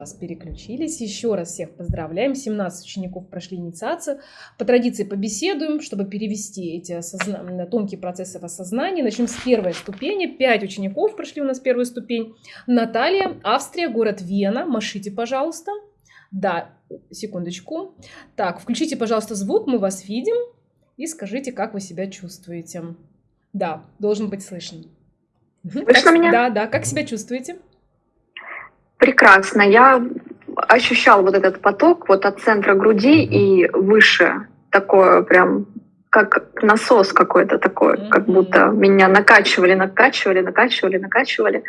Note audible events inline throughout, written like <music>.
вас переключились. Еще раз всех поздравляем. 17 учеников прошли инициацию. По традиции побеседуем, чтобы перевести эти осозна... тонкие процессы в осознании. Начнем с первой ступени. Пять учеников прошли у нас первую ступень. Наталья, Австрия, город Вена. Машите, пожалуйста. Да, секундочку. Так, включите, пожалуйста, звук, мы вас видим. И скажите, как вы себя чувствуете. Да, должен быть слышен. Слышно как... меня? Да, да. Как себя чувствуете? Прекрасно. Я ощущал вот этот поток вот от центра груди и выше. Такое прям как насос какой-то такой, mm-hmm. как будто меня накачивали, накачивали, накачивали, накачивали.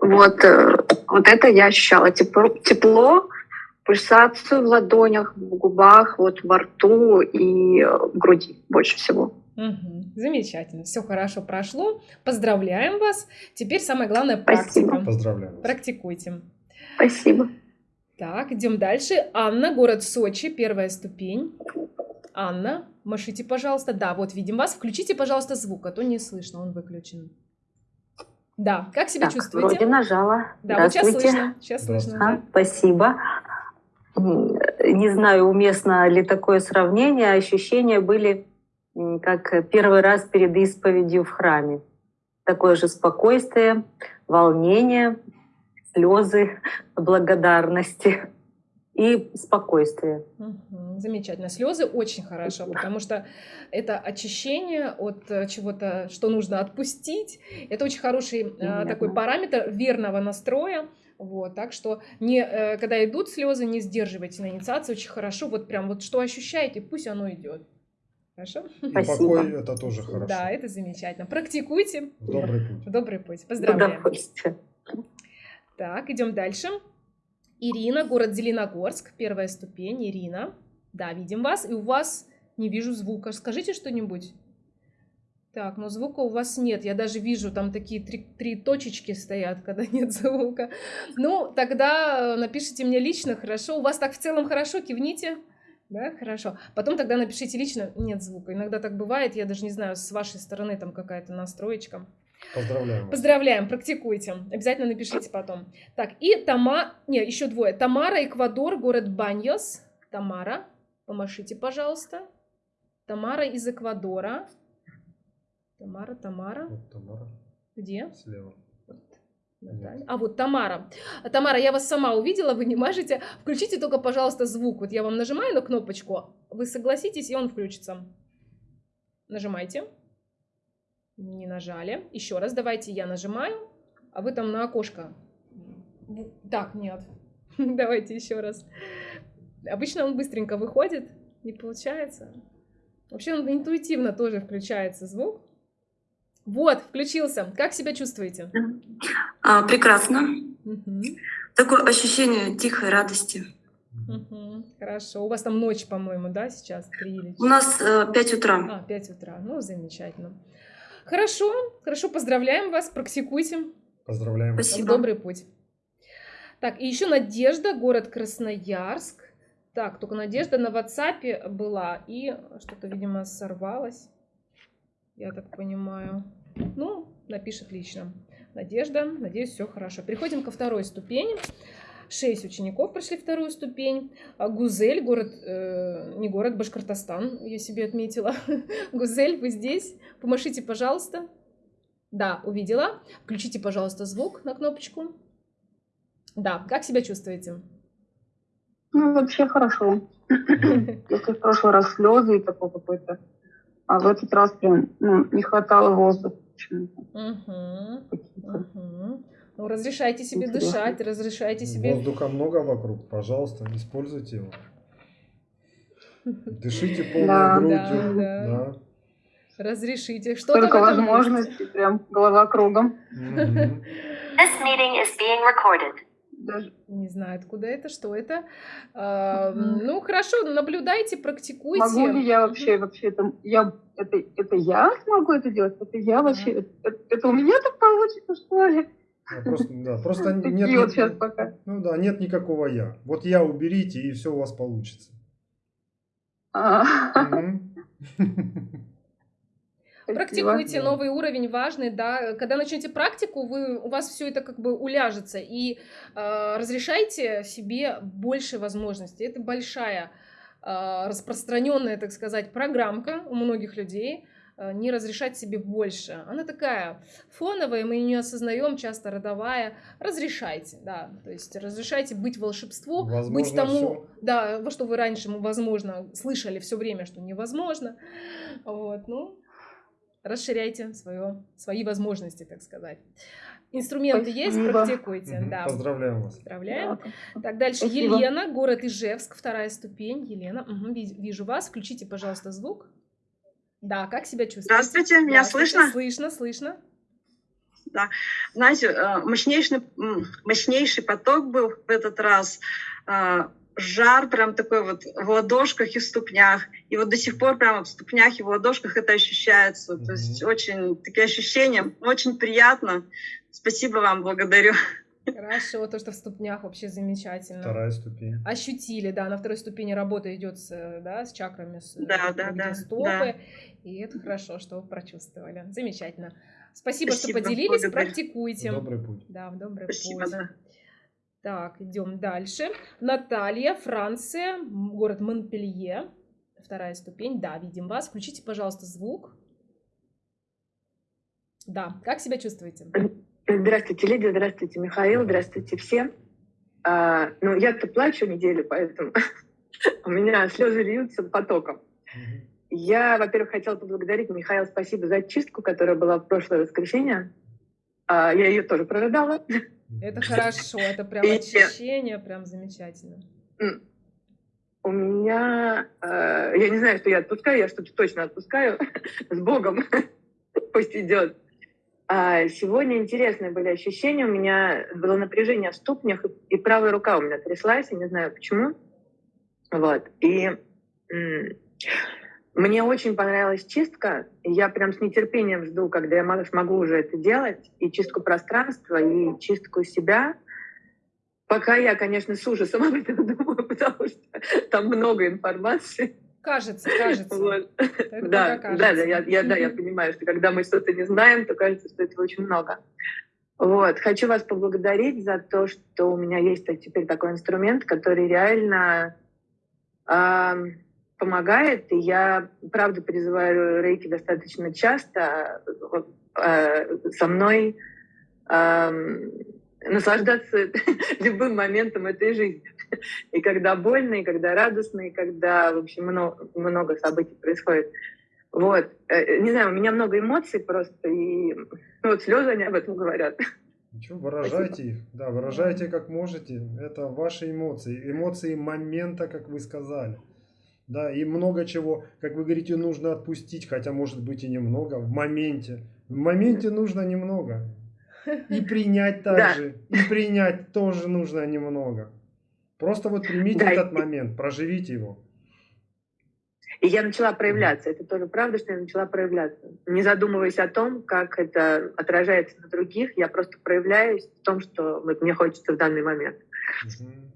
Вот, э, вот это я ощущала. Тепло, тепло, пульсацию в ладонях, в губах, вот во рту и в груди больше всего. Угу. Замечательно, все хорошо прошло. Поздравляем вас. Теперь самое главное практика. Спасибо. Поздравляем. Практикуйте. Спасибо. Так, идем дальше. Анна, город Сочи, первая ступень. Анна, машите, пожалуйста. Да, вот видим вас. Включите, пожалуйста, звук, а то не слышно, он выключен. Да, как себя так, чувствуете? Вроде нажала. Да, вот сейчас слышно. Сейчас слышно. А, да. Спасибо. Не знаю, уместно ли такое сравнение. Ощущения были как первый раз перед исповедью в храме. Такое же спокойствие, волнение, слезы благодарности и спокойствие. Угу, замечательно. Слезы очень хорошо, потому что это очищение от э, чего-то, что нужно отпустить. Это очень хороший э, Понятно. такой параметр верного настроя. Вот, так что не, э, когда идут слезы, не сдерживайте на инициации, очень хорошо. Вот прям вот что ощущаете, пусть оно идет. Хорошо? И Спасибо. покой это тоже хорошо. Да, это замечательно. Практикуйте. В добрый путь. В добрый путь. Поздравляем. Так, идем дальше. Ирина, город Зеленогорск, первая ступень. Ирина. Да, видим вас. И у вас не вижу звука. Скажите что-нибудь. Так, но звука у вас нет. Я даже вижу, там такие три, три точечки стоят, <laughs> когда нет звука. Ну, тогда напишите мне лично, хорошо. У вас так в целом хорошо, кивните. Да, хорошо. Потом тогда напишите лично, нет звука. Иногда так бывает, я даже не знаю, с вашей стороны там какая-то настроечка. Поздравляем. Поздравляем, практикуйте. Обязательно напишите потом. Так, и Тома... Не, еще двое. Тамара, Эквадор, город Баньос. Тамара, помашите, пожалуйста. Тамара из Эквадора. Тамара, Тамара. Вот Тамара. Где? Слева. Наталья. А вот Тамара. Тамара, я вас сама увидела, вы не мажете. Включите только, пожалуйста, звук. Вот я вам нажимаю на кнопочку, вы согласитесь, и он включится. Нажимайте не нажали. Еще раз, давайте я нажимаю, а вы там на окошко. Так, нет. <laughs> Давайте еще раз. Обычно он быстренько выходит, не получается. Вообще он интуитивно тоже включается звук. Вот, включился. Как себя чувствуете? А, прекрасно. Угу. Такое ощущение тихой радости. Угу. Хорошо. У вас там ночь, по-моему, да, сейчас? 3 или 4? У нас э, 5 утра. А, 5 утра. Ну, замечательно. Хорошо, хорошо, поздравляем вас, практикуйте. Поздравляем. Спасибо. Добрый путь. Так, и еще Надежда, город Красноярск. Так, только Надежда на WhatsApp была, и что-то, видимо, сорвалось. Я так понимаю. Ну, напишет лично. Надежда, надеюсь, все хорошо. Переходим ко второй ступени. Шесть учеников прошли вторую ступень. А Гузель, город, э, не город, Башкортостан, я себе отметила. <laughs> Гузель, вы здесь? Помашите, пожалуйста. Да, увидела. Включите, пожалуйста, звук на кнопочку. Да, как себя чувствуете? Ну, вообще хорошо. <laughs> Если в прошлый раз слезы и такой какой-то, а в этот раз прям ну, не хватало воздуха почему-то. Угу. Угу. Ну, разрешайте себе дышать, разрешайте себе... Воздуха много вокруг, пожалуйста, используйте его. <laughs> Дышите полной да, грудью. Да, да. да. Разрешите. Что Только возможности, прям голова кругом. This meeting is being recorded. Даже... Не знаю, откуда это, что это. А, ну, хорошо, наблюдайте, практикуйте. Могу ли я вообще, вообще, это я, это, это я смогу это делать? Это я вообще, это, это у меня так получится, что ли? Просто, да, просто нет, вот сейчас пока. Ну да, нет никакого я. Вот я уберите, и все у вас получится. <laughs> Практикуйте Да. новый уровень, важный, да. Когда начнете практику, вы, у вас все это как бы уляжется. И э, разрешайте себе больше возможностей. Это большая э, распространенная, так сказать, программка у многих людей не разрешать себе больше. Она такая фоновая, мы ее не осознаем, часто родовая. Разрешайте, да. То есть разрешайте быть волшебству, быть Возможно, тому, всё. да, во что вы раньше, возможно, слышали все время, что невозможно. Вот, ну, расширяйте свое, свои возможности, так сказать. Инструменты есть, Спасибо. практикуйте, Мгм. да. Поздравляем вас. Поздравляем. Да. Так, дальше Спасибо. Елена, город Ижевск, вторая ступень. Елена, ви- вижу вас. Включите, пожалуйста, звук. Да, как себя чувствуете? Здравствуйте, меня Здравствуйте. слышно? Слышно, слышно. Знаете, э, мощнейший, мощнейший поток был в этот раз. э, Жар прям такой вот в ладошках и в ступнях. И вот до сих пор прямо в ступнях и в ладошках это ощущается. То есть очень такие ощущения, очень приятно. Спасибо вам, благодарю. Хорошо, то, что в ступнях вообще замечательно. Вторая ступень. Ощутили, да, на второй ступени работа идет с, да, с чакрами, с, э, Да, да, да, стопы, да. и это хорошо, что вы прочувствовали. Замечательно. Спасибо, Спасибо, что поделились, благодарю. практикуйте. Добрый путь. Да, в добрый Спасибо, путь. да. Так, идем дальше. Наталья, Франция, город Монпелье. Вторая ступень. Да, видим вас. Включите, пожалуйста, звук. Да, как себя чувствуете? Здравствуйте, Лидия, здравствуйте, Михаил, здравствуйте все. А, ну, я-то плачу неделю, поэтому <laughs> у меня слезы льются потоком. Я, во-первых, хотела поблагодарить Михаила, спасибо за чистку, которая была в прошлое воскресенье. А, я ее тоже прорыдала. Это <laughs> хорошо, это прям И- очищение, прям замечательно. У меня, э, я не знаю, что я отпускаю, я что-то точно отпускаю <laughs> с Богом, пусть идет. А сегодня интересные были ощущения, у меня было напряжение в ступнях, и, правая рука у меня тряслась, я не знаю почему. Вот, и мне очень понравилась чистка, я прям с нетерпением жду, когда я мо- смогу уже это делать, и чистку пространства, и чистку себя. Пока я, конечно, с ужасом <laughs> об этом думаю, <laughs> потому что там много информации. Кажется, кажется. Вот. Да, пока да, да, кажется. я, я, да, я понимаю, что когда мы что-то не знаем, то кажется, что этого очень много. Вот. Хочу вас поблагодарить за то, что у меня есть теперь такой инструмент, который реально ам, помогает. И я, правда, призываю рейки достаточно часто э, со мной ам, наслаждаться <laughs> любым моментом этой жизни. <laughs> И когда больно, и когда радостно, и когда, в общем, много, много событий происходит. Вот. Э, Не знаю, у меня много эмоций просто, и ну, вот слезы они об этом говорят. Ничего, выражайте их. Да, выражайте как можете. Это ваши эмоции. Эмоции момента, как вы сказали. Да, и много чего, как вы говорите, нужно отпустить, хотя может быть и немного, в моменте. В моменте нужно немного. И <laughs> принять Да. также. И принять тоже нужно немного. Просто вот примите Да, этот и- момент, проживите его. И я начала проявляться. Это тоже правда, что я начала проявляться. Не задумываясь о том, как это отражается на других, я просто проявляюсь в том, что вот мне хочется в данный момент. Мгм.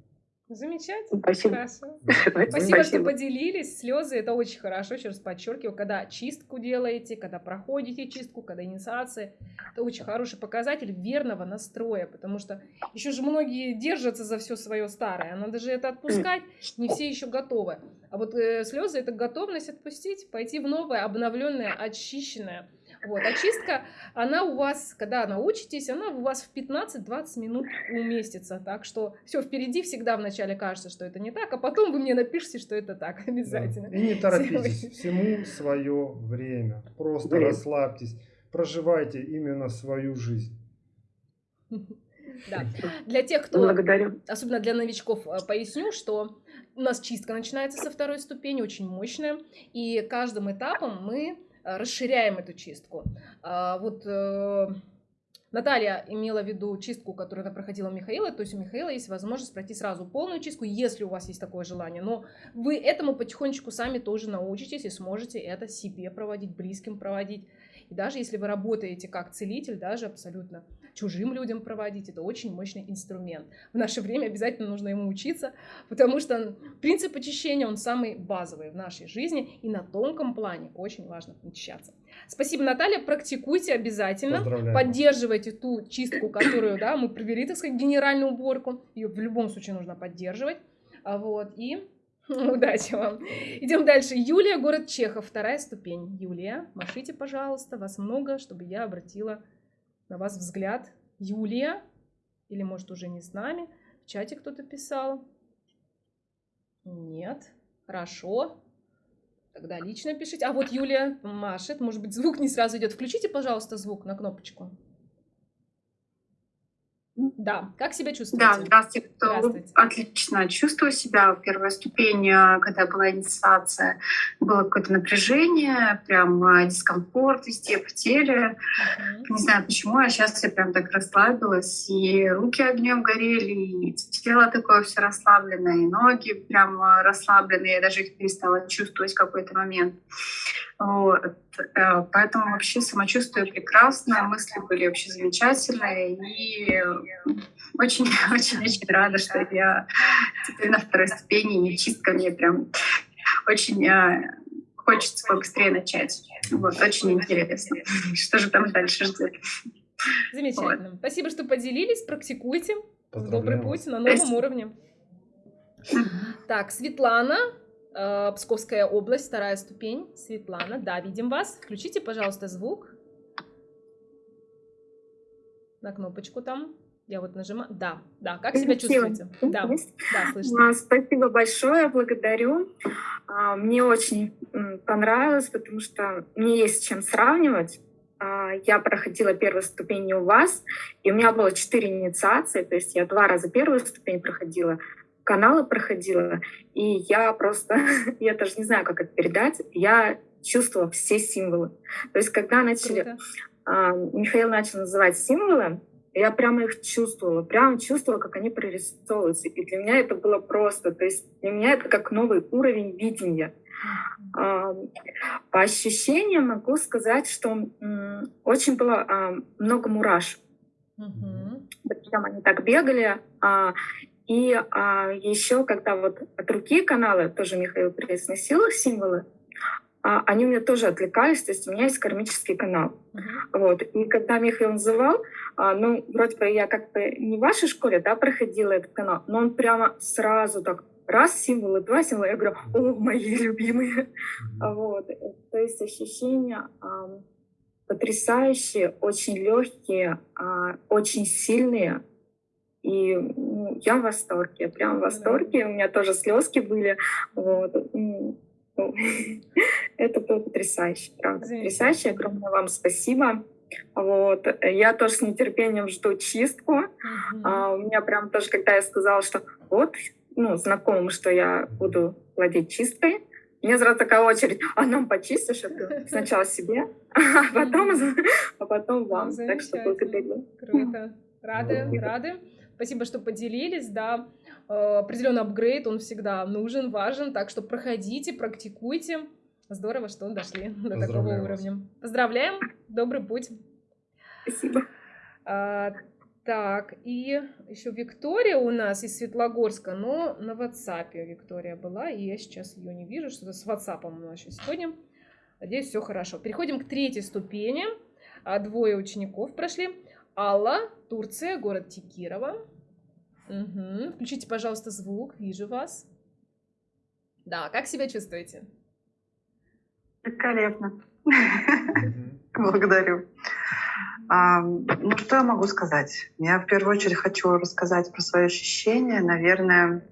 Замечательно. Спасибо. Хорошо. <laughs> Да. Спасибо, что поделились. Слезы это очень хорошо. Еще раз подчеркиваю, когда чистку делаете, когда проходите чистку, когда инициация, это очень хороший показатель верного настроя, потому что еще же многие держатся за все свое старое. Надо же это отпускать, не все еще готовы. А вот э, слезы это готовность отпустить, пойти в новое, обновленное, очищенное. Вот. Очистка, она у вас, когда научитесь, она у вас в 15-20 минут уместится. Так что все впереди всегда вначале кажется, что это не так, а потом вы мне напишите, что это так <laughs> Да. обязательно. И не торопитесь. Всему свое время. Просто Время. расслабьтесь. Проживайте именно свою жизнь. Да. <laughs> Для тех, кто Благодарю. особенно для новичков, э, поясню, что у нас чистка начинается со второй ступени, очень мощная, и каждым этапом мы расширяем эту чистку. А, Вот э, Наталья имела в виду чистку, которую она проходила у Михаила, то есть у Михаила есть возможность пройти сразу полную чистку, если у вас есть такое желание, но вы этому потихонечку сами тоже научитесь и сможете это себе проводить, близким проводить. И даже если вы работаете как целитель, даже абсолютно чужим людям проводить. Это очень мощный инструмент. В наше время обязательно нужно ему учиться, потому что принцип очищения, он самый базовый в нашей жизни, и на тонком плане очень важно очищаться. Спасибо, Наталья, практикуйте обязательно, поддерживайте ту чистку, которую да, мы провели, так сказать, генеральную уборку, ее в любом случае нужно поддерживать. А вот, и <laughs> Удачи вам. Идем дальше. Юлия, город Чехов, вторая ступень. Юлия, машите, пожалуйста, вас много, чтобы я обратила на вас взгляд. Юлия, или может уже не с нами, в чате кто-то писал. Нет, хорошо. Тогда лично пишите. А вот Юлия машет, может быть звук не сразу идет. Включите, пожалуйста, звук на кнопочку. Да, как себя чувствуете? Да, здравствуйте. здравствуйте. Отлично чувствую себя. В первой ступени, когда была инициация, было какое-то напряжение, прям а, дискомфорт везде в теле. Uh-huh. Не знаю почему, а сейчас я прям так расслабилась, и руки огнем горели, и тело такое все расслабленное, и ноги прям а, расслабленные, я даже их перестала чувствовать в какой-то момент. Вот. Э, поэтому вообще самочувствие прекрасное, мысли были вообще замечательные. И очень-очень-очень <laughs> рада, что я теперь на второй ступени, и чистка мне прям очень э, хочется побыстрее начать. Вот, очень интересно. Что же там дальше ждет? Замечательно. Вот. Спасибо, что поделились. Практикуйте. Добрый путь на новом Спасибо. уровне. Так, Светлана, Э, Псковская область, вторая ступень. Светлана, да, видим вас. Включите, пожалуйста, звук. На кнопочку там. Я вот нажимаю. Да, да. Как себя чувствуете? Да, да, слышно. А, спасибо большое, благодарю. А, мне очень понравилось, потому что мне есть с чем сравнивать. А, я проходила первую ступень у вас, и у меня было четыре инициации, то есть я два раза первую ступень проходила, каналы проходила, и я просто, <laughs> я даже не знаю, как это передать, я чувствовала все символы. То есть когда начали, а, Михаил начал называть символы, я прямо их чувствовала, прямо чувствовала, как они прорисовываются. И для меня это было просто, то есть для меня это как новый уровень видения. По ощущениям могу сказать, что очень было много мурашек. Mm-hmm. Причем они так бегали, а, и а, еще, когда вот от руки каналы, тоже Михаил произносил символы, а, они у меня тоже отвлекались, то есть у меня есть кармический канал. Uh-huh. Вот. И когда Михаил называл, а, ну, вроде бы я как бы не в вашей школе, да, проходила этот канал, но он прямо сразу так раз символы, два символа, я говорю, о, мои любимые. Uh-huh. Вот. То есть ощущения а, потрясающие, очень легкие, а, очень сильные, и ну, я в восторге, прям в восторге. У меня тоже слезки были. Вот. Ну, <laughs> это было потрясающе, правда. Потрясающе. Огромное вам спасибо. Вот. Я тоже с нетерпением жду чистку. Uh-huh. А, у меня прям тоже, когда я сказала, что вот, ну, знакомым, что я буду владеть чисткой, меня сразу такая очередь, <laughs> а нам почистишь это <laughs> сначала себе, а потом, а потом вам. Так что благодарю. Круто. Рады, рады. Спасибо, что поделились, да. Э, определенный апгрейд, он всегда нужен, важен, так что проходите, практикуйте. Здорово, что дошли до такого уровня. Поздравляем, добрый путь. Спасибо. А, так, и еще Виктория у нас из Светлогорска, но на WhatsApp Виктория была, и я сейчас ее не вижу, что-то с WhatsApp у нас еще сегодня. Надеюсь, все хорошо. Переходим к третьей ступени. А, двое учеников прошли. Алла, Турция, город Текирова. Угу. Включите, пожалуйста, звук. Вижу вас. Да, как себя чувствуете? Великолепно. <laughs> Благодарю. А, ну, что я могу сказать? Я в первую очередь хочу рассказать про свои ощущения. Наверное,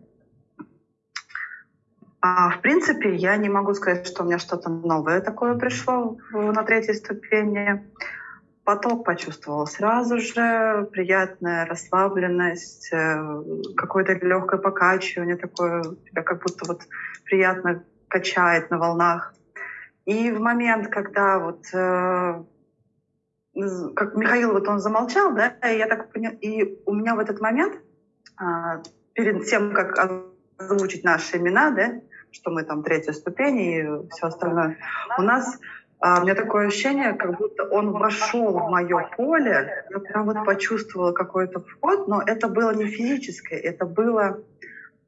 а, в принципе, я не могу сказать, что у меня что-то новое такое пришло на третьей ступени поток почувствовала сразу же, приятная расслабленность, э, какое-то легкое покачивание такое, тебя как будто вот приятно качает на волнах. И в момент, когда вот э, как Михаил вот он замолчал, да, и я так поняла, и у меня в этот момент а, перед тем, как озвучить наши имена, да, что мы там третья ступень и все остальное, у нас А, у меня такое ощущение, как будто он вошел в мое поле. Я прям вот почувствовала какой-то вход, но это было не физическое, это было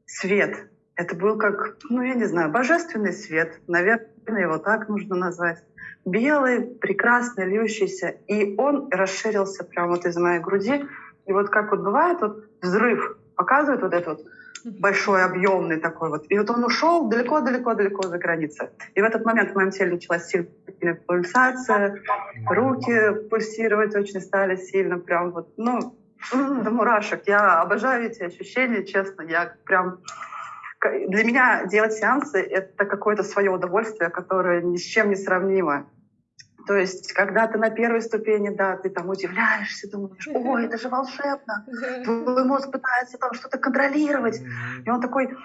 свет. Это был как, ну я не знаю, божественный свет, наверное, его так нужно назвать. Белый, прекрасный, льющийся. И он расширился прямо вот из моей груди. И вот как вот бывает, вот взрыв показывает вот этот вот большой, объемный такой вот. И вот он ушел далеко-далеко-далеко за границы. И в этот момент в моем теле началась сильная пульсация, руки пульсировать очень стали сильно, прям вот, ну, до мурашек. Я обожаю эти ощущения, честно. Я прям... Для меня делать сеансы — это какое-то свое удовольствие, которое ни с чем не сравнимо. То есть, когда ты на первой ступени, да, ты там удивляешься, думаешь, ой, это же волшебно. Твой мозг пытается там что-то контролировать. И он такой,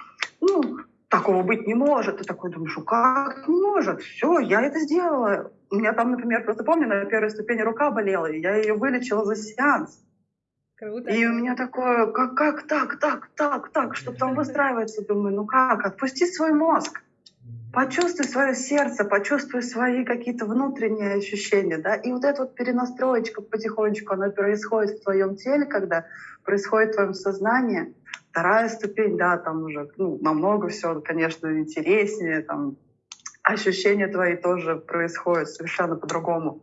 ну, такого быть не может. Ты такой думаешь, ну как не может? Все, я это сделала. У меня там, например, просто помню, на первой ступени рука болела, и я ее вылечила за сеанс. Круто. И у меня такое, как, как так, так, так, так, что там выстраивается, думаю, ну как, отпусти свой мозг. Почувствуй свое сердце, почувствуй свои какие-то внутренние ощущения, да, и вот эта вот перенастроечка потихонечку, она происходит в твоем теле, когда происходит в твоем сознании. Вторая ступень, да, там уже ну, намного все, конечно, интереснее, там ощущения твои тоже происходят совершенно по-другому.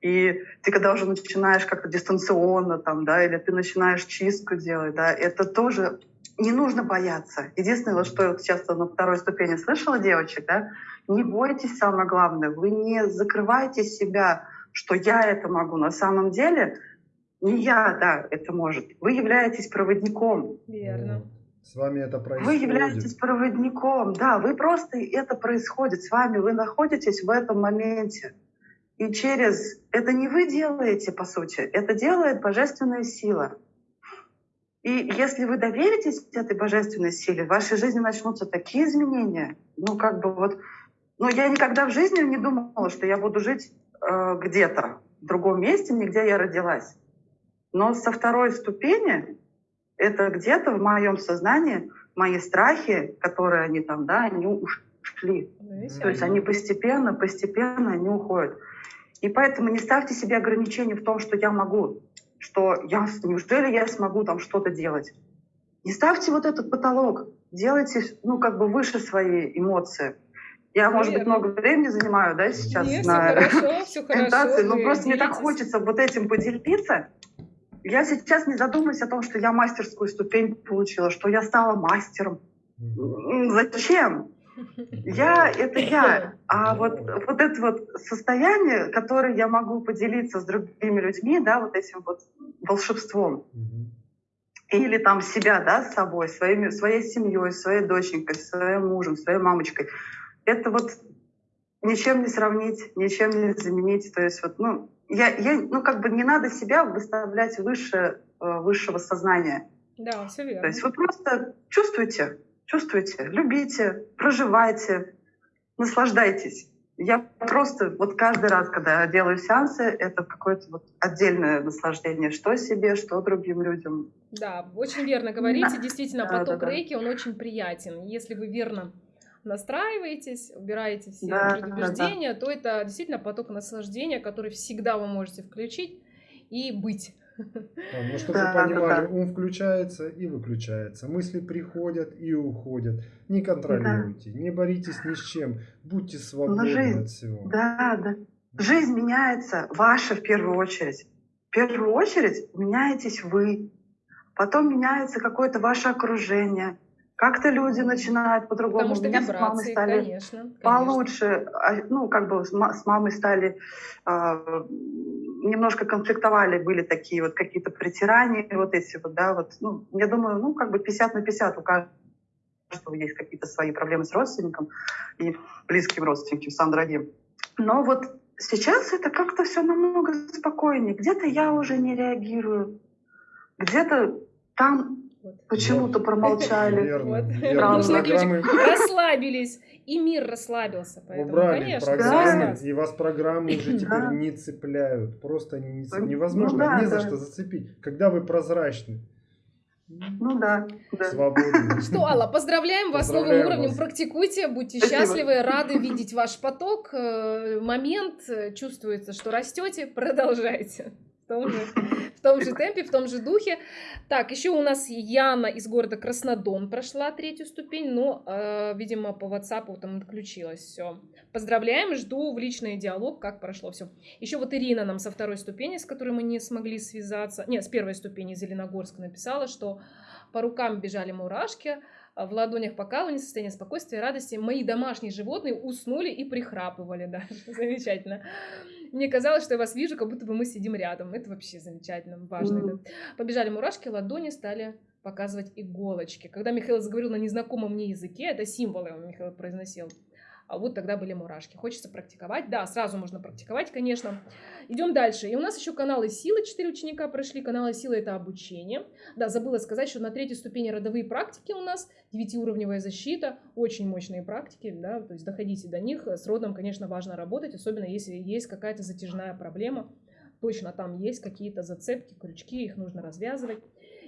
И ты когда уже начинаешь как-то дистанционно там, да, или ты начинаешь чистку делать, да, это тоже не нужно бояться. Единственное, вот что я вот сейчас на второй ступени слышала девочек, да, не бойтесь, самое главное, вы не закрывайте себя, что я это могу. На самом деле не я, да, это может. Вы являетесь проводником. Верно. С вами это происходит. Вы являетесь проводником, да, вы просто это происходит с вами, вы находитесь в этом моменте. И через это не вы делаете, по сути, это делает божественная сила. И если вы доверитесь этой божественной силе, в вашей жизни начнутся такие изменения. Ну, как бы вот... Ну, я никогда в жизни не думала, что я буду жить э, где-то, в другом месте, не где я родилась. Но со второй ступени это где-то в моем сознании мои страхи, которые они там, да, они ушли. Ну, То есть они постепенно, постепенно они уходят. И поэтому не ставьте себе ограничения в том, что я могу что я, неужели я смогу там что-то делать? Не ставьте вот этот потолок, делайте, ну, как бы выше свои эмоции. Я, Наверное. может быть, много времени занимаю, да, сейчас Нет, на все хорошо, <laughs> но просто мне так хочется вот этим поделиться. Я сейчас не задумываюсь о том, что я мастерскую ступень получила, что я стала мастером. Зачем? Я — это я. А вот, вот это вот состояние, которое я могу поделиться с другими людьми, да, вот этим вот волшебством, или там себя, да, с собой, своими, своей семьей, своей доченькой, своим мужем, своей мамочкой, это вот ничем не сравнить, ничем не заменить. То есть вот, ну, я, я, ну, как бы не надо себя выставлять выше э, высшего сознания. Да, все верно. То есть вы просто чувствуете, чувствуйте, любите, проживайте, наслаждайтесь. Я просто вот каждый раз, когда я делаю сеансы, это какое-то вот отдельное наслаждение, что себе, что другим людям. Да, очень верно говорите. Действительно, поток да, да, рейки, он очень приятен. Если вы верно настраиваетесь, убираете все да, предубеждения, да, да. то это действительно поток наслаждения, который всегда вы можете включить и быть. Да, ну, чтобы да, вы понимали, да, да. ум включается и выключается. Мысли приходят и уходят. Не контролируйте, да. не боритесь ни с чем. Будьте свободны жизнь, от всего. Да, да. Жизнь меняется, ваша в первую очередь. В первую очередь меняетесь вы. Потом меняется какое-то ваше окружение. Как-то люди начинают по-другому. Потому что вибрации, с стали конечно, конечно. получше. А, ну, как бы с мамой стали э, немножко конфликтовали, были такие вот какие-то притирания, вот эти вот, да, вот, ну, я думаю, ну, как бы 50 на 50 у каждого есть какие-то свои проблемы с родственником и близким родственникам, сам дорогим. Но вот сейчас это как-то все намного спокойнее. Где-то я уже не реагирую, где-то там почему-то промолчали. Верно, верно. Расслабились и мир расслабился. Поэтому, Убрали конечно, программы, и вас программы уже теперь не цепляют. Просто они не цепляют. Невозможно ну, да, ни за да. что зацепить. Когда вы прозрачны, Ну да, да. Свободно. <laughs> Что, Алла, поздравляем вас с новым уровнем, вас. практикуйте, будьте Спасибо. счастливы, рады видеть ваш поток, э, момент, э, чувствуется, что растете, продолжайте. Том, же, в том же темпе, в том же духе. Так, еще у нас Яна из города Краснодон прошла третью ступень, но, э, видимо, по WhatsApp там отключилась. Все. Поздравляем, жду в личный диалог, как прошло все. Еще вот Ирина нам со второй ступени, с которой мы не смогли связаться, нет, с первой ступени Зеленогорска написала, что по рукам бежали мурашки, а в ладонях покалывание, состояние спокойствия радости. Мои домашние животные уснули и прихрапывали даже. <laughs> Замечательно. Мне казалось, что я вас вижу, как будто бы мы сидим рядом. Это вообще замечательно, важно. Мгм. это. Побежали мурашки, ладони стали показывать иголочки. Когда Михаил заговорил на незнакомом мне языке, это символы Михаил произносил, а вот тогда были мурашки. Хочется практиковать? Да, сразу можно практиковать, конечно. Идем дальше. И у нас еще каналы силы. Четыре ученика прошли. Каналы силы это обучение. Да, забыла сказать, что на третьей ступени родовые практики у нас, девятиуровневая защита, очень мощные практики, да, то есть доходите до них. С родом, конечно, важно работать, особенно если есть какая-то затяжная проблема. Точно там есть какие-то зацепки, крючки, их нужно развязывать.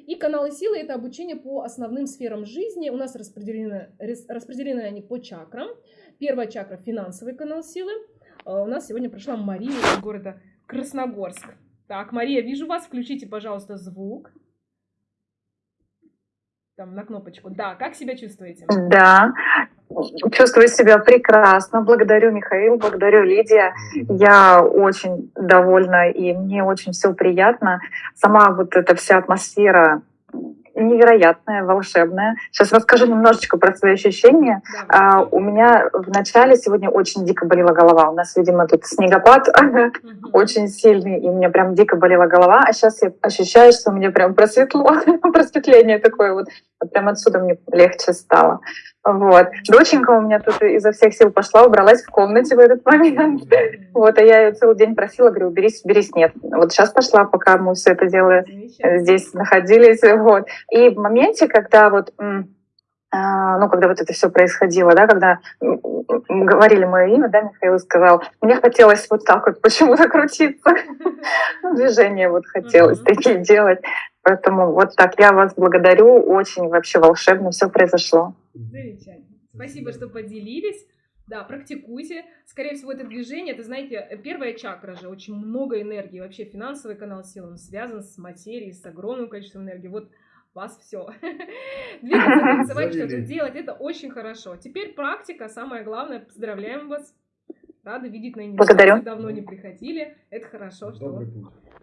И каналы силы это обучение по основным сферам жизни. У нас распределены, рас- распределены они по чакрам. Первая чакра финансовый канал силы. А У нас сегодня прошла Мария из города Красногорск. Так, Мария, вижу вас. Включите, пожалуйста, звук. Там на кнопочку. Да, как себя чувствуете? Да, чувствую себя прекрасно. Благодарю Михаил, благодарю Лидия. Я очень довольна и мне очень все приятно. Сама вот эта вся атмосфера невероятная, волшебная. Сейчас расскажу немножечко про свои ощущения. Да, А, у меня в начале сегодня очень дико болела голова. У нас, видимо, тут снегопад <laughs> очень сильный, и мне прям дико болела голова. А сейчас я ощущаю, что мне прям просветло, <laughs> просветление такое. Вот Прям отсюда мне легче стало. Вот. Доченька у меня тут изо всех сил пошла, убралась в комнате в этот момент. Вот, а я ее целый день просила, говорю, уберись, уберись, нет. Вот сейчас пошла, пока мы все это дело Замечательно. здесь находились. Вот. И в моменте, когда вот а, ну, когда вот это все происходило, да, когда говорили мое имя, да, Михаил сказал, мне хотелось вот так вот почему-то крутиться. Ну, Движения вот хотелось такие делать. Поэтому вот так я вас благодарю. Очень вообще волшебно все произошло. Замечательно. Спасибо, что поделились. Да, практикуйте. Скорее всего, это движение, это, знаете, первая чакра же, очень много энергии. Вообще финансовый канал сил, он связан с материей, с огромным количеством энергии. Вот вас все. <laughs> Двигаться, танцевать, что-то делать, это очень хорошо. Теперь практика, самое главное. Поздравляем вас. Рада видеть на Благодарю. Давно не приходили. Это хорошо, что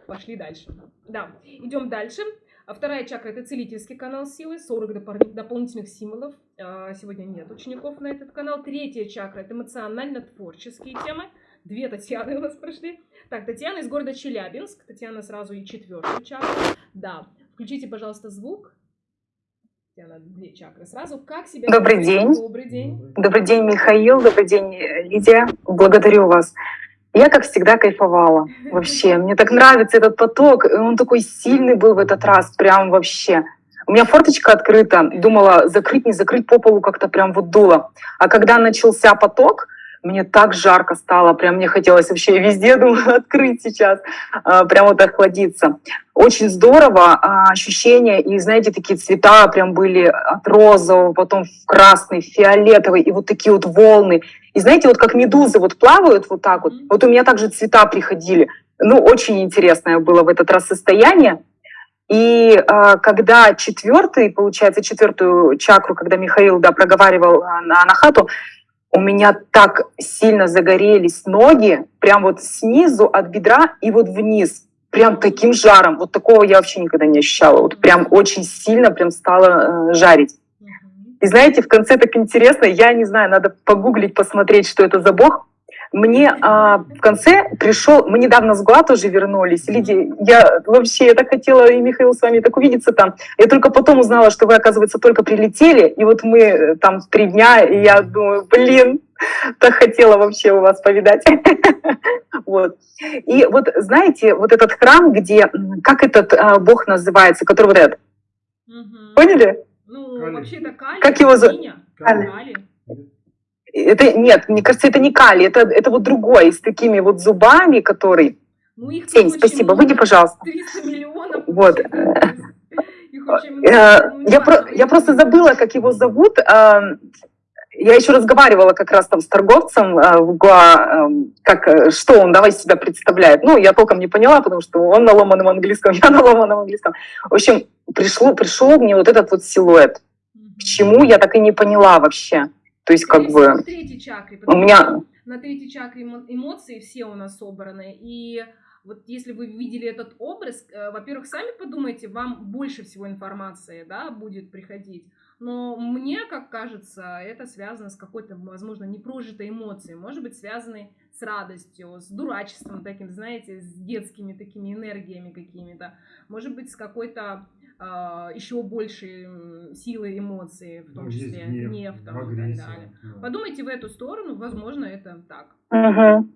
пошли дальше. Да, идем дальше. А вторая чакра это целительский канал силы, 40 допор- дополнительных символов. А, Сегодня нет учеников на этот канал. Третья чакра это эмоционально-творческие темы. Две Татьяны у нас прошли. Так, Татьяна из города Челябинск. Татьяна сразу и четвертую чакру. Да, включите, пожалуйста, звук. Татьяна, две чакры сразу. Как себя Добрый чувствуете? день. Добрый день. Добрый день, Михаил. Добрый день, Лидия. Благодарю вас. Я, как всегда, кайфовала. <laughs> Вообще, мне так нравится этот поток. Он такой сильный был в этот раз. Прям вообще. У меня форточка открыта. Думала, закрыть, не закрыть по полу как-то прям вот дуло. А когда начался поток, мне так жарко стало. Прям мне хотелось вообще везде, <laughs> думаю, открыть сейчас. а, Прям вот охладиться. Очень здорово. а, Ощущения. И, знаете, такие цвета прям были от розового, потом в красный, фиолетовый. И вот такие вот волны. И знаете, вот как медузы вот плавают вот так вот, вот у меня также цвета приходили. Ну, очень интересное было в этот раз состояние. И э, когда четвертый, получается, четвертую чакру, когда Михаил да, проговаривал э, на анахату, у меня так сильно загорелись ноги, прям вот снизу от бедра и вот вниз, прям таким жаром. Вот такого я вообще никогда не ощущала. Вот прям очень сильно прям стало э, жарить. И знаете, в конце так интересно, я не знаю, надо погуглить, посмотреть, что это за бог. Мне а, в конце пришел, мы недавно с Гуа тоже вернулись. Лидия, я вообще, я так хотела, и Михаил с вами так увидеться там. Я только потом узнала, что вы, оказывается, только прилетели, и вот мы э, там три дня, и я думаю, блин, так хотела вообще у вас повидать. <laughs> Вот. И вот знаете, вот этот храм, где, как этот а, бог называется, который вот этот, поняли? Ну, вообще-то Кали. Как его. Кали. Это нет, мне кажется, это не кали, это, это вот другой, с такими вот зубами, который. Ну, их Сень, спасибо, много, выйди, пожалуйста. 300 миллионов. Вот. Э, ну, Я, неважно, про- я просто забыла, как его зовут. А, Я еще разговаривала как раз там с торговцем, а, в Гуа, эм, как, э, что он давай себя представляет. Ну, я толком не поняла, потому что он на ломаном английском, <laughs> я на ломаном английском. В общем, пришло, пришел мне вот этот вот силуэт. К чему, я так и не поняла вообще. То есть, как бы, чакре, у меня... на третьей чакре эмо- эмоции все у нас собраны. И вот если вы видели этот образ, э, во-первых, сами подумайте, вам больше всего информации да, будет приходить. Но мне, как кажется, это связано с какой-то, возможно, непрожитой эмоцией. Может быть, связанной с радостью, с дурачеством таким, знаете, с детскими такими энергиями какими-то. Может быть, с какой-то еще большей м, силой эмоций, в том Ну, числе гнев, гнев там, и так далее. да. Подумайте в эту сторону, возможно, это так. Мгм.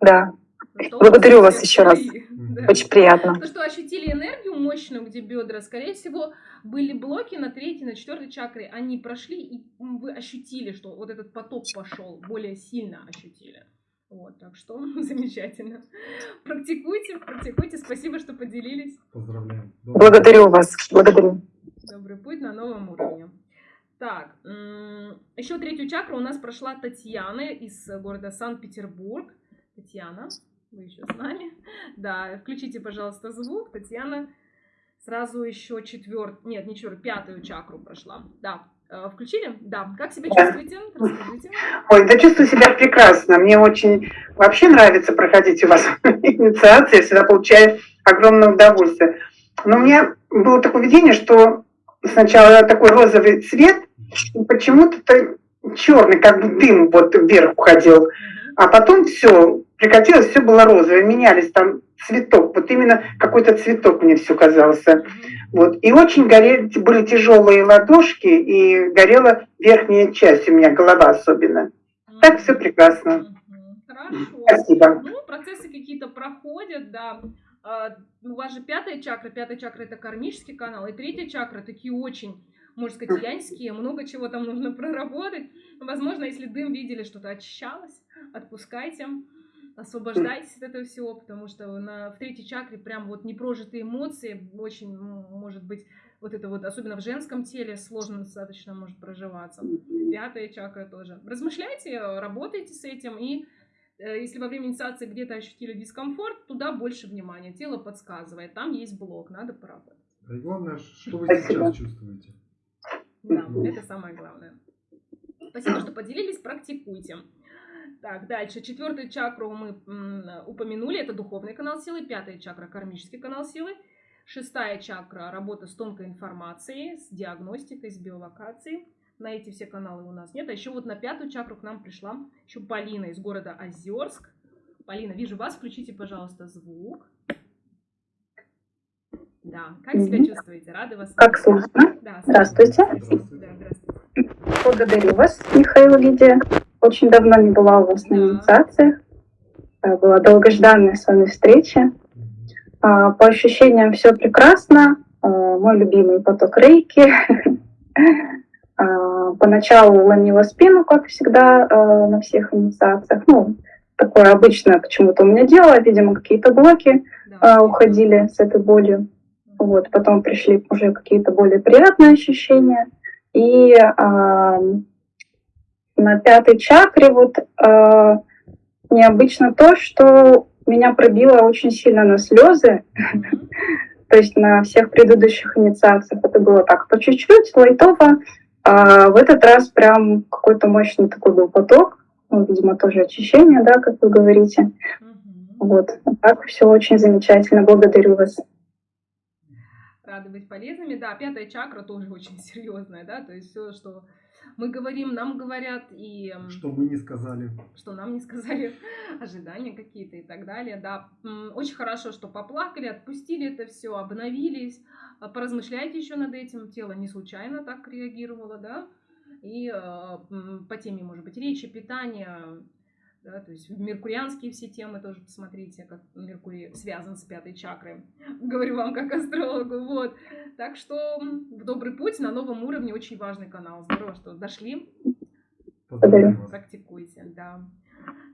Да, Что благодарю вас еще раз. <laughs> да. Очень приятно. То, что ощутили энергию мощную, где бедра, скорее всего, были блоки на третьей, на четвертой чакре, они прошли, и вы ощутили, что вот этот поток пошел, более сильно ощутили. Вот, так что <laughs> замечательно. Практикуйте, практикуйте. Спасибо, что поделились. Поздравляем. Благодарю вас, благодарю. Добрый путь на новом уровне. Так, еще третью чакру у нас прошла Татьяна из города Санкт-Петербург. Татьяна, вы еще с нами? Да, включите, пожалуйста, звук. Татьяна сразу еще четвертую, нет, не четвертую, пятую чакру прошла. Да, включили? Да. Как себя Да. чувствуете? Расскажите. Ой, да чувствую себя прекрасно. Мне очень вообще нравится проходить у вас <laughs> инициации. Я всегда получаю огромное удовольствие. Но у меня было такое видение, что сначала такой розовый цвет, и почему-то черный, как бы дым вот вверх уходил. А потом все, прекратилось, все было розовое, менялись там цветок. Вот именно какой-то цветок мне все казался. Вот. И очень горели, были тяжелые ладошки, и горела верхняя часть у меня, голова особенно. Так все прекрасно. Хорошо. Спасибо. Ну, процессы какие-то проходят, да. А, У вас же пятая чакра. Пятая чакра это кармический канал. И третья чакра такие очень, можно сказать, яньские. Много чего там нужно <laughs> проработать. Возможно, если дым видели, что-то очищалось, отпускайте. Освобождайтесь от этого всего, потому что на, в третьей чакре прям вот непрожитые эмоции, очень, м, может быть, вот это вот, особенно в женском теле, сложно достаточно может проживаться. Пятая чакра тоже. Размышляйте, работайте с этим, и э, если во время инициации где-то ощутили дискомфорт, туда больше внимания. Тело подсказывает, там есть блок, надо поработать. Да и главное, что вы сейчас чувствуете. Да, это самое главное. Спасибо, что поделились, практикуйте. Так, дальше. Четвертую чакру мы упомянули, это духовный канал силы. Пятая чакра – кармический канал силы. Шестая чакра – работа с тонкой информацией, с диагностикой, с биолокацией. На эти все каналы у нас нет. А еще вот на пятую чакру к нам пришла еще Полина из города Озерск. Полина, вижу вас, включите, пожалуйста, звук. Да, как себя чувствуете? Рады вас Как слышно? Да, Здравствуйте. слышно. Да, здравствуйте. Благодарю вас, Михаил Лидия. Очень давно не была у вас на инициациях. Э, Была долгожданная с вами встреча. А, По ощущениям все прекрасно. А, Мой любимый поток рейки. <laughs> А, Поначалу ломила спину, как всегда, э, на всех инициациях. Ну, такое обычное почему-то у меня дело. Видимо, какие-то блоки э, уходили с этой болью. Вот, потом пришли уже какие-то более приятные ощущения. И на пятой чакре вот а, необычно то, что меня пробило очень сильно на слезы. <laughs> То есть на всех предыдущих инициациях это было так по чуть-чуть, лайтово. А в этот раз прям какой-то мощный такой был поток. Ну, видимо, тоже очищение, да, как вы говорите. Вот. Так все очень замечательно. Благодарю вас. рады быть полезными. Да, пятая чакра тоже очень <laughs> серьезная, да, то есть все, что мы говорим, нам говорят, и Что мы не сказали. что нам не сказали, <laughs> ожидания какие-то и так далее. Да, очень хорошо, что поплакали, отпустили это все, обновились, А поразмышляйте еще над этим. Тело не случайно так реагировало, да, и э, по теме, может быть, речи, питания, да, то есть меркурианские все темы тоже посмотрите, как Меркурий связан с пятой чакрой. <laughs> Говорю вам как астрологу, вот. Так что в добрый путь на новом уровне очень важный канал. Здорово, что дошли. Благодарю. Практикуйте, да.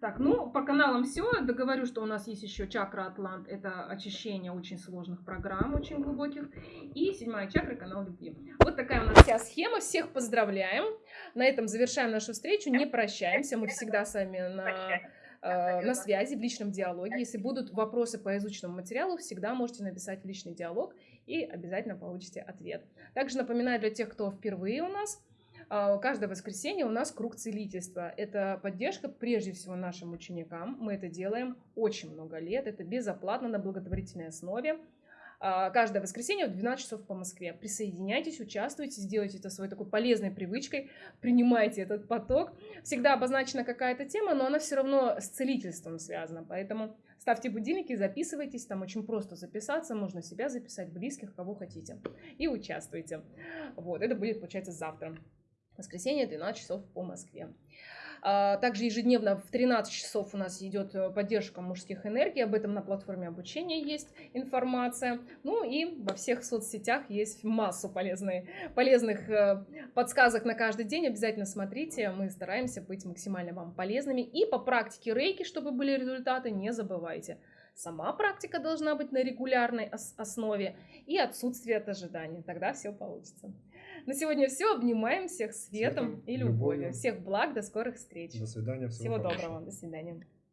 Так, ну, по каналам все. Договорю, что у нас есть еще чакра Атлант. Это очищение очень сложных программ, очень глубоких. И седьмая чакра, канал любви. Вот такая у нас вся схема. Всех поздравляем. На этом завершаем нашу встречу. Не прощаемся. Мы всегда с вами на э, на связи, в личном диалоге. Если будут вопросы по изученному материалу, всегда можете написать в личный диалог и обязательно получите ответ. Также напоминаю для тех, кто впервые у нас, каждое воскресенье у нас круг целительства. Это поддержка прежде всего нашим ученикам. Мы это делаем очень много лет. Это безоплатно на благотворительной основе. А, каждое воскресенье в 12 часов по Москве. Присоединяйтесь, участвуйте, сделайте это своей такой полезной привычкой, принимайте этот поток. Всегда обозначена какая-то тема, но она все равно с целительством связана. Поэтому ставьте будильники, записывайтесь, там очень просто записаться, можно себя записать, близких, кого хотите. И участвуйте. Вот, это будет, получается, завтра. Воскресенье, 12 часов по Москве. А, также ежедневно в 13 часов у нас идет э, поддержка мужских энергий. Об этом на платформе обучения есть информация. Ну и во всех соцсетях есть массу полезной, полезных э, подсказок на каждый день. Обязательно смотрите. Мы стараемся быть максимально вам полезными. И по практике рейки, чтобы были результаты, не забывайте. Сама практика должна быть на регулярной основе и отсутствие от ожидания. Тогда все получится. На сегодня все. Обнимаем всех светом, светом и любовью. любовью. Всех благ. До скорых встреч. До свидания. Всего, всего доброго. До свидания.